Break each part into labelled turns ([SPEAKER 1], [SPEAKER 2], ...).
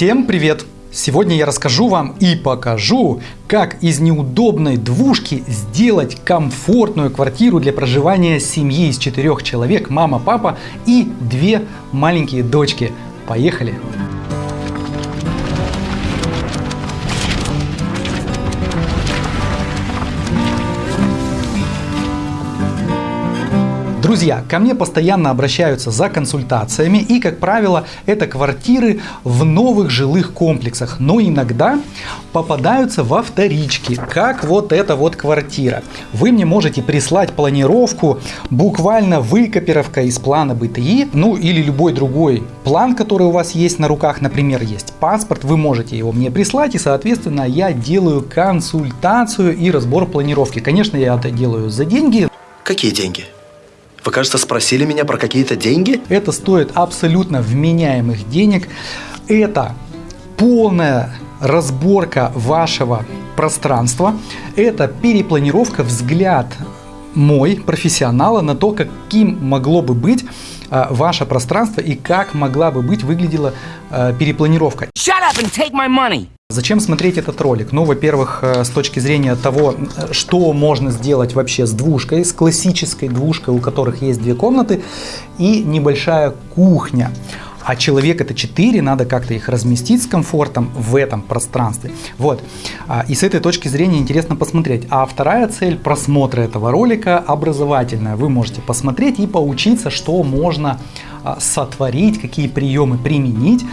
[SPEAKER 1] Всем привет! Сегодня я расскажу вам и покажу, как из неудобной двушки сделать комфортную квартиру для проживания семьи из четырех человек, мама, папа и две маленькие дочки. Поехали! Друзья, ко мне постоянно обращаются за консультациями и, как правило, это квартиры в новых жилых комплексах, но иногда попадаются во вторички, как вот эта вот квартира. Вы мне можете прислать планировку, буквально выкопировка из плана БТИ, ну или любой другой план, который у вас есть на руках, например, есть паспорт, вы можете его мне прислать и, соответственно, я делаю консультацию и разбор планировки. Конечно, я это делаю за деньги.
[SPEAKER 2] Какие деньги? Вы, кажется, спросили меня про какие-то деньги?
[SPEAKER 1] Это стоит абсолютно вменяемых денег. Это полная разборка вашего пространства. Это перепланировка, взгляд мой, профессионала, на то, каким могло бы быть а, ваше пространство и как могла бы быть выглядела а, перепланировка. Shut up and take my money. Зачем смотреть этот ролик? Ну, во-первых, э, с точки зрения того, что можно сделать вообще с двушкой, с классической двушкой, у которых есть две комнаты и небольшая кухня а человек это 4, надо как-то их разместить с комфортом в этом пространстве. Вот. А, и с этой точки зрения интересно посмотреть. А вторая цель просмотра этого ролика образовательная. Вы можете посмотреть и поучиться, что можно а, сотворить, какие приемы применить,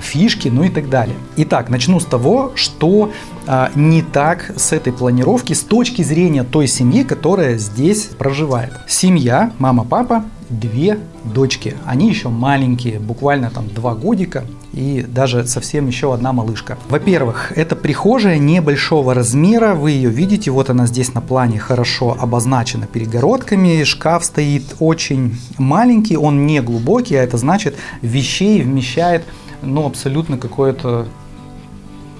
[SPEAKER 1] фишки, ну и так далее. Итак, начну с того, что а, не так с этой планировки с точки зрения той семьи, которая здесь проживает. Семья, мама, папа, две дочки. Они еще маленькие, буквально там два годика и даже совсем еще одна малышка. Во-первых, это прихожая небольшого размера, вы ее видите, вот она здесь на плане хорошо обозначена перегородками, шкаф стоит очень маленький, он не глубокий, а это значит вещей вмещает ну, абсолютно какое-то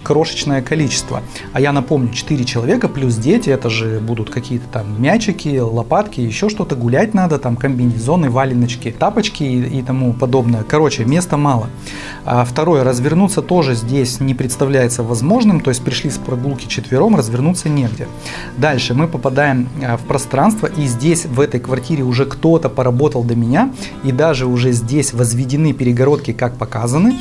[SPEAKER 1] крошечное количество. А я напомню, 4 человека плюс дети, это же будут какие-то там мячики, лопатки, еще что-то, гулять надо, там комбинезоны, валеночки, тапочки и, и тому подобное. Короче, места мало. А второе, развернуться тоже здесь не представляется возможным, то есть пришли с прогулки четвером, развернуться негде. Дальше мы попадаем а, в пространство, и здесь, в этой квартире уже кто-то поработал до меня, и даже уже здесь возведены перегородки, как показаны.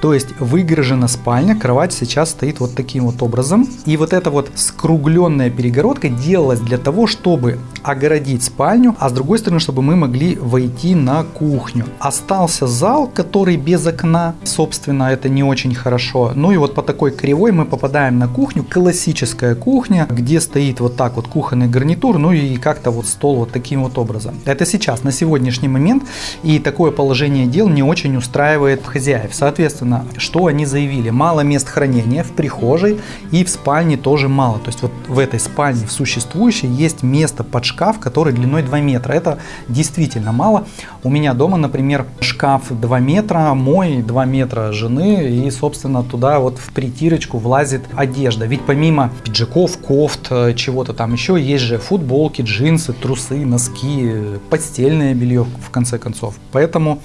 [SPEAKER 1] То есть выгорожена спальня, кровать сейчас стоит вот таким вот образом. И вот эта вот скругленная перегородка делалась для того, чтобы огородить спальню, а с другой стороны, чтобы мы могли войти на кухню. Остался зал, который без окна, собственно, это не очень хорошо. Ну и вот по такой кривой мы попадаем на кухню, классическая кухня, где стоит вот так вот кухонный гарнитур, ну и как-то вот стол вот таким вот образом. Это сейчас, на сегодняшний момент, и такое положение дел не очень устраивает хозяев. Соответственно, что они заявили? Мало мест хранения в прихожей и в спальне тоже мало. То есть вот в этой спальне, в существующей, есть место под шкаф, который длиной 2 метра. Это действительно мало. У меня дома, например, шкаф 2 метра, мой 2 метра жены, и, собственно, туда вот в притирочку влазит одежда. Ведь помимо пиджаков, кофт, э, чего-то там еще, есть же футболки, джинсы, трусы, носки, постельное белье, в конце концов. Поэтому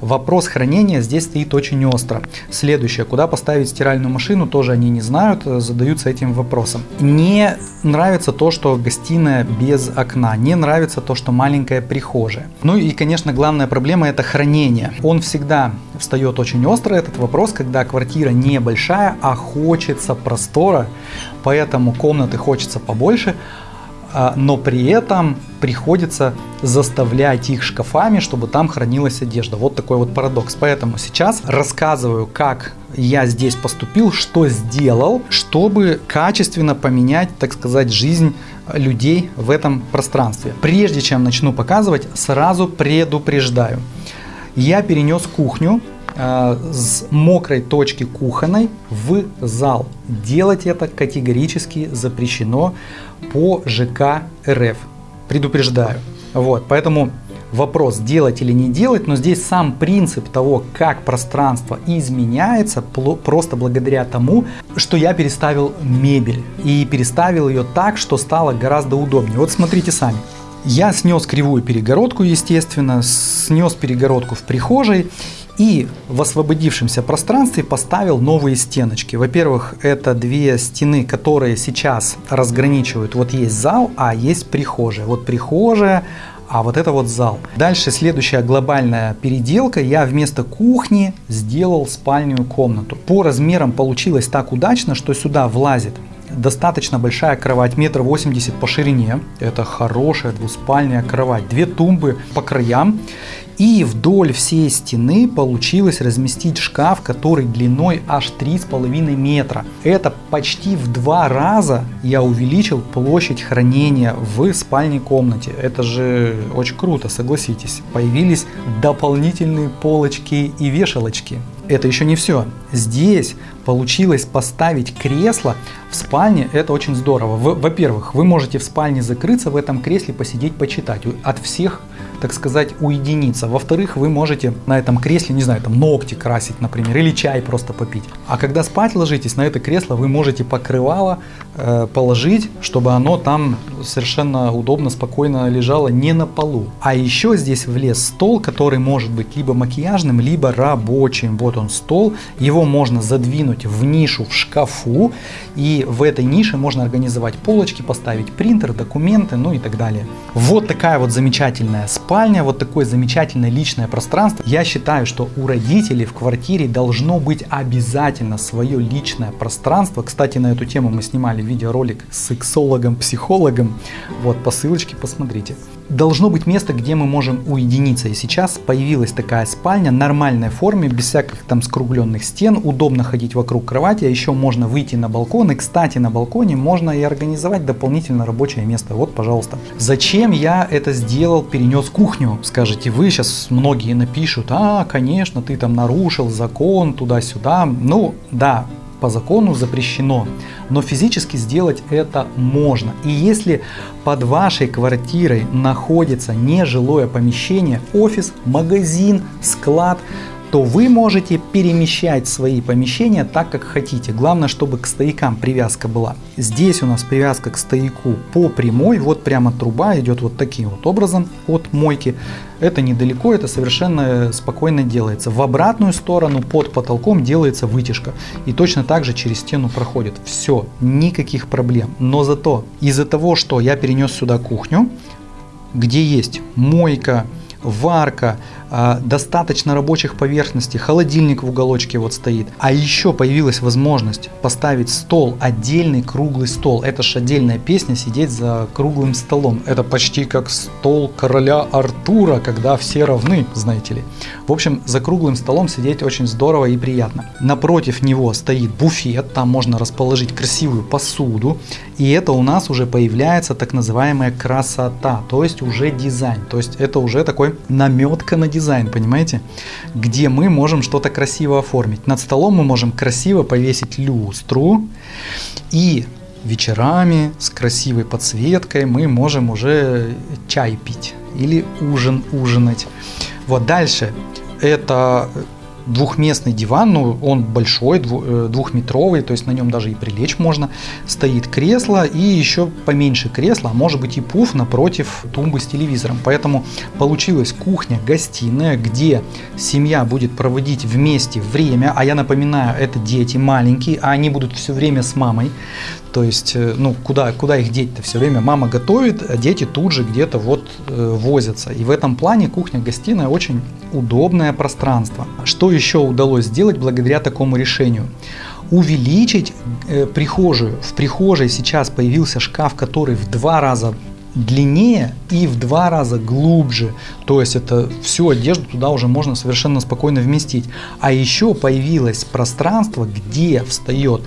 [SPEAKER 1] вопрос хранения здесь стоит очень остро. Следующее, куда поставить стиральную машину, тоже они не знают, э, задаются этим вопросом. Не нравится то, что гостиная без окна, не нравится то, что маленькая прихожая. Ну и, конечно, главная проблема это хранение. Он всегда встает очень остро, этот вопрос, когда квартира небольшая, а хочется простора, поэтому комнаты хочется побольше, но при этом приходится заставлять их шкафами, чтобы там хранилась одежда. Вот такой вот парадокс. Поэтому сейчас рассказываю, как я здесь поступил, что сделал, чтобы качественно поменять, так сказать, жизнь людей в этом пространстве. Прежде чем начну показывать, сразу предупреждаю. Я перенес кухню с мокрой точки кухонной в зал. Делать это категорически запрещено по ЖК РФ. Предупреждаю. Вот, поэтому вопрос делать или не делать, но здесь сам принцип того, как пространство изменяется, просто благодаря тому, что я переставил мебель и переставил ее так, что стало гораздо удобнее. Вот смотрите сами. Я снес кривую перегородку, естественно, снес перегородку в прихожей И в освободившемся пространстве поставил новые стеночки. Во-первых, это две стены, которые сейчас разграничивают. Вот есть зал, а есть прихожая. Вот прихожая, а вот это вот зал. Дальше следующая глобальная переделка. Я вместо кухни сделал спальную комнату. По размерам получилось так удачно, что сюда влазит достаточно большая кровать, метр восемьдесят по ширине. Это хорошая двуспальная кровать. Две тумбы по краям. И вдоль всей стены получилось разместить шкаф, который длиной аж 3,5 метра. Это почти в два раза я увеличил площадь хранения в спальной комнате. Это же очень круто, согласитесь. Появились дополнительные полочки и вешалочки. Это еще не все. Здесь получилось поставить кресло в спальне. Это очень здорово. Во-первых, вы можете в спальне закрыться в этом кресле, посидеть, почитать. От всех так сказать, уединиться. Во-вторых, вы можете на этом кресле, не знаю, там ногти красить, например, или чай просто попить. А когда спать ложитесь на это кресло, вы можете покрывало э, положить, чтобы оно там совершенно удобно, спокойно лежало не на полу. А еще здесь влез стол, который может быть либо макияжным, либо рабочим. Вот он стол, его можно задвинуть в нишу в шкафу, и в этой нише можно организовать полочки, поставить принтер, документы, ну и так далее. Вот такая вот замечательная спальня вот такое замечательное личное пространство. Я считаю, что у родителей в квартире должно быть обязательно свое личное пространство. Кстати, на эту тему мы снимали видеоролик с сексологом, психологом. Вот по ссылочке посмотрите должно быть место, где мы можем уединиться. И сейчас появилась такая спальня, нормальной форме, без всяких там скругленных стен, удобно ходить вокруг кровати, а еще можно выйти на балкон. И, кстати, на балконе можно и организовать дополнительно рабочее место. Вот, пожалуйста. Зачем я это сделал, перенес кухню? Скажете вы, сейчас многие напишут, а, конечно, ты там нарушил закон туда-сюда. Ну, да, по закону запрещено, но физически сделать это можно. И если под вашей квартирой находится нежилое помещение, офис, магазин, склад, то вы можете перемещать свои помещения так, как хотите. Главное, чтобы к стоякам привязка была. Здесь у нас привязка к стояку по прямой. Вот прямо труба идет вот таким вот образом от мойки. Это недалеко, это совершенно спокойно делается. В обратную сторону под потолком делается вытяжка. И точно так же через стену проходит. Все, никаких проблем. Но зато из-за того, что я перенес сюда кухню, где есть мойка, варка, достаточно рабочих поверхностей, холодильник в уголочке вот стоит. А еще появилась возможность поставить стол, отдельный круглый стол. Это же отдельная песня, сидеть за круглым столом. Это почти как стол короля Артура, когда все равны, знаете ли. В общем, за круглым столом сидеть очень здорово и приятно. Напротив него стоит буфет, там можно расположить красивую посуду. И это у нас уже появляется так называемая красота, то есть уже дизайн. То есть это уже такой наметка на дизайн, понимаете? Где мы можем что-то красиво оформить. Над столом мы можем красиво повесить люстру и вечерами с красивой подсветкой мы можем уже чай пить или ужин ужинать. Вот дальше это двухместный диван, ну он большой, э, двухметровый, то есть на нем даже и прилечь можно. Стоит кресло и еще поменьше кресла, а может быть и пуф напротив тумбы с телевизором. Поэтому получилась кухня-гостиная, где семья будет проводить вместе время, а я напоминаю, это дети маленькие, а они будут все время с мамой. То есть, э, ну, куда, куда их деть-то все время? Мама готовит, а дети тут же где-то вот э, возятся. И в этом плане кухня-гостиная очень удобное пространство. Что еще удалось сделать благодаря такому решению? Увеличить э, прихожую. В прихожей сейчас появился шкаф, который в два раза длиннее и в два раза глубже. То есть это всю одежду туда уже можно совершенно спокойно вместить. А еще появилось пространство, где встает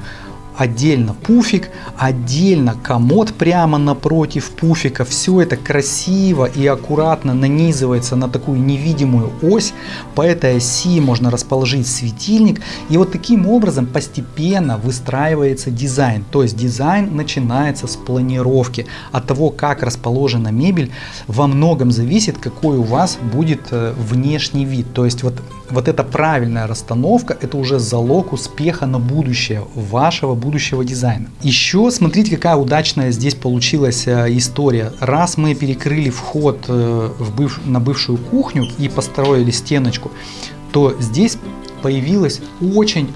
[SPEAKER 1] отдельно пуфик, отдельно комод прямо напротив пуфика. Все это красиво и аккуратно нанизывается на такую невидимую ось. По этой оси можно расположить светильник. И вот таким образом постепенно выстраивается дизайн. То есть дизайн начинается с планировки. От того, как расположена мебель, во многом зависит, какой у вас будет э, внешний вид. То есть вот вот эта правильная расстановка, это уже залог успеха на будущее вашего будущего дизайна. Еще смотрите, какая удачная здесь получилась э, история. Раз мы перекрыли вход э, в быв... на бывшую кухню и построили стеночку, то здесь появилось очень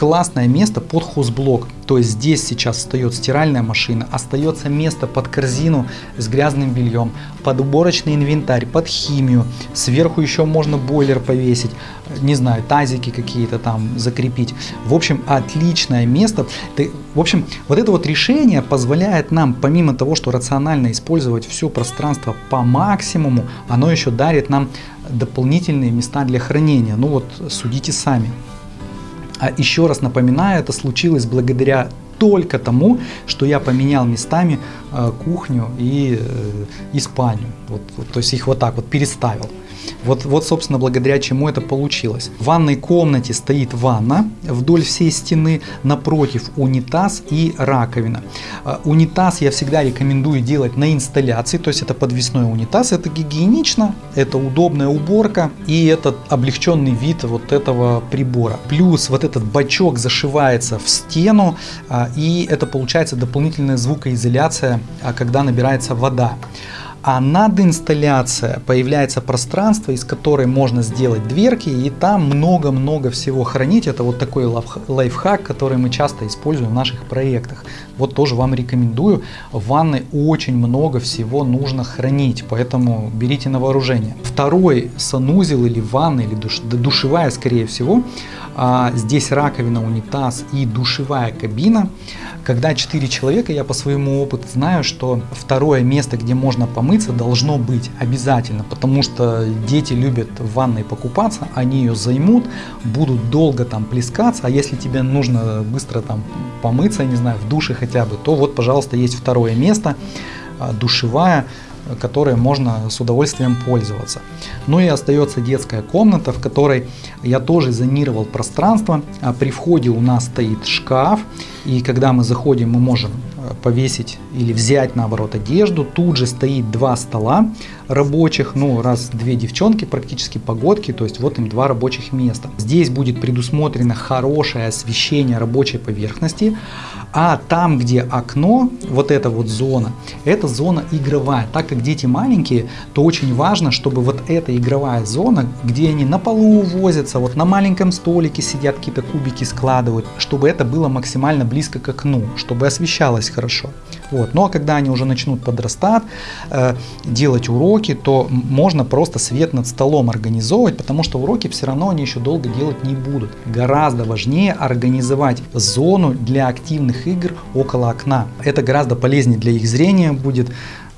[SPEAKER 1] классное место под хозблок. То есть здесь сейчас встает стиральная машина, остается место под корзину с грязным бельем, под уборочный инвентарь, под химию. Сверху еще можно бойлер повесить, не знаю, тазики какие-то там закрепить. В общем, отличное место. В общем, вот это вот решение позволяет нам, помимо того, что рационально использовать все пространство по максимуму, оно еще дарит нам дополнительные места для хранения. Ну вот судите сами. А еще раз напоминаю, это случилось благодаря только тому, что я поменял местами э, кухню и, э, и спальню. Вот, вот, то есть их вот так вот переставил. Вот, вот, собственно, благодаря чему это получилось. В ванной комнате стоит ванна вдоль всей стены, напротив унитаз и раковина. А, унитаз я всегда рекомендую делать на инсталляции, то есть это подвесной унитаз, это гигиенично, это удобная уборка и это облегченный вид вот этого прибора. Плюс вот этот бачок зашивается в стену и это получается дополнительная звукоизоляция, а, когда набирается вода. А над инсталляцией появляется пространство, из которой можно сделать дверки, и там много-много всего хранить. Это вот такой лайфхак, который мы часто используем в наших проектах. Вот тоже вам рекомендую. В ванной очень много всего нужно хранить, поэтому берите на вооружение. Второй санузел или ванна, или душ, душевая, скорее всего, а, здесь раковина, унитаз и душевая кабина. Когда 4 человека, я по своему опыту знаю, что второе место, где можно помыться, должно быть обязательно, потому что дети любят в ванной покупаться, они ее займут, будут долго там плескаться, а если тебе нужно быстро там помыться, не знаю, в душе хотя бы, то вот, пожалуйста, есть второе место, а, душевая, которой можно с удовольствием пользоваться. Ну и остается детская комната, в которой я тоже зонировал пространство. А при входе у нас стоит шкаф, и когда мы заходим, мы можем повесить или взять наоборот одежду. Тут же стоит два стола рабочих, ну раз две девчонки, практически погодки, то есть вот им два рабочих места. Здесь будет предусмотрено хорошее освещение рабочей поверхности, а там, где окно, вот эта вот зона, это зона игровая. Так как дети маленькие, то очень важно, чтобы вот эта игровая зона, где они на полу возятся, вот на маленьком столике сидят, какие-то кубики складывают, чтобы это было максимально близко к окну, чтобы освещалось хорошо. Вот. Ну а когда они уже начнут подрастать, э, делать уроки, то можно просто свет над столом организовывать, потому что уроки все равно они еще долго делать не будут. Гораздо важнее организовать зону для активных игр около окна. Это гораздо полезнее для их зрения будет.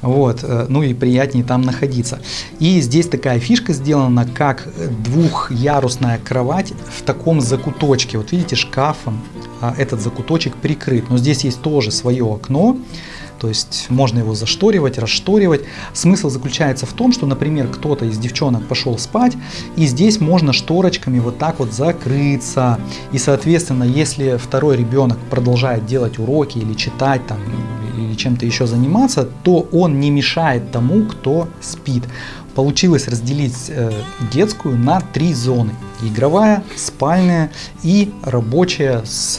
[SPEAKER 1] Вот, э, ну и приятнее там находиться. И здесь такая фишка сделана, как двухъярусная кровать в таком закуточке. Вот видите, шкафом этот закуточек прикрыт. Но здесь есть тоже свое окно, то есть можно его зашторивать, расшторивать. Смысл заключается в том, что, например, кто-то из девчонок пошел спать, и здесь можно шторочками вот так вот закрыться. И, соответственно, если второй ребенок продолжает делать уроки или читать там, или чем-то еще заниматься, то он не мешает тому, кто спит. Получилось разделить э, детскую на три зоны. Игровая, спальная и рабочая с,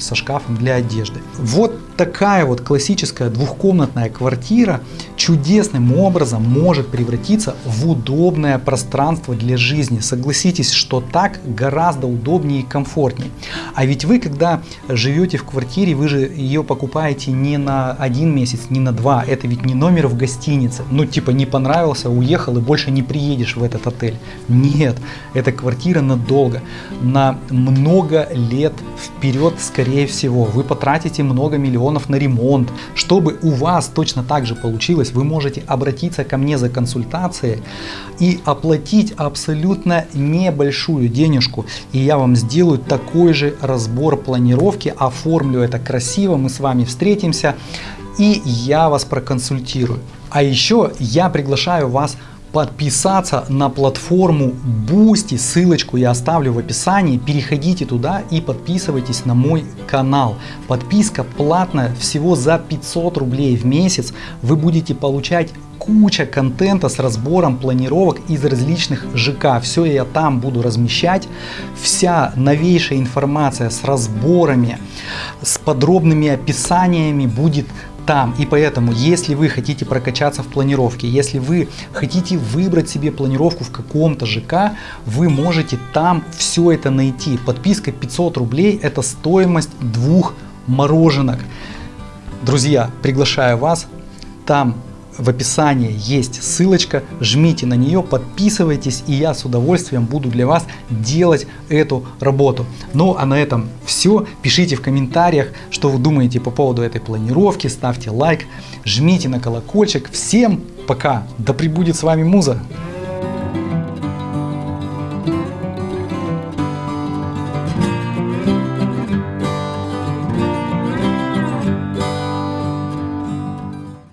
[SPEAKER 1] со шкафом для одежды. Вот такая вот классическая двухкомнатная квартира чудесным образом может превратиться в удобное пространство для жизни. Согласитесь, что так гораздо удобнее и комфортнее. А ведь вы, когда живете в квартире, вы же ее покупаете не на один месяц, не на два. Это ведь не номер в гостинице. Ну, типа, не понравился, уехал и больше не приедешь в этот отель. Нет, это квартира надолго, на много лет вперед, скорее всего. Вы потратите много миллионов на ремонт. Чтобы у вас точно так же получилось, вы можете обратиться ко мне за консультацией и оплатить абсолютно небольшую денежку. И я вам сделаю такой же разбор планировки, оформлю это красиво, мы с вами встретимся и я вас проконсультирую. А еще я приглашаю вас подписаться на платформу Boosty, ссылочку я оставлю в описании, переходите туда и подписывайтесь на мой канал. Подписка платная, всего за 500 рублей в месяц вы будете получать куча контента с разбором планировок из различных ЖК. Все я там буду размещать. Вся новейшая информация с разборами, с подробными описаниями будет там. И поэтому, если вы хотите прокачаться в планировке, если вы хотите выбрать себе планировку в каком-то ЖК, вы можете там все это найти. Подписка 500 рублей – это стоимость двух мороженок. Друзья, приглашаю вас. Там в описании есть ссылочка, жмите на нее, подписывайтесь, и я с удовольствием буду для вас делать эту работу. Ну а на этом все. Пишите в комментариях, что вы думаете по поводу этой планировки, ставьте лайк, жмите на колокольчик. Всем пока, да пребудет с вами Муза!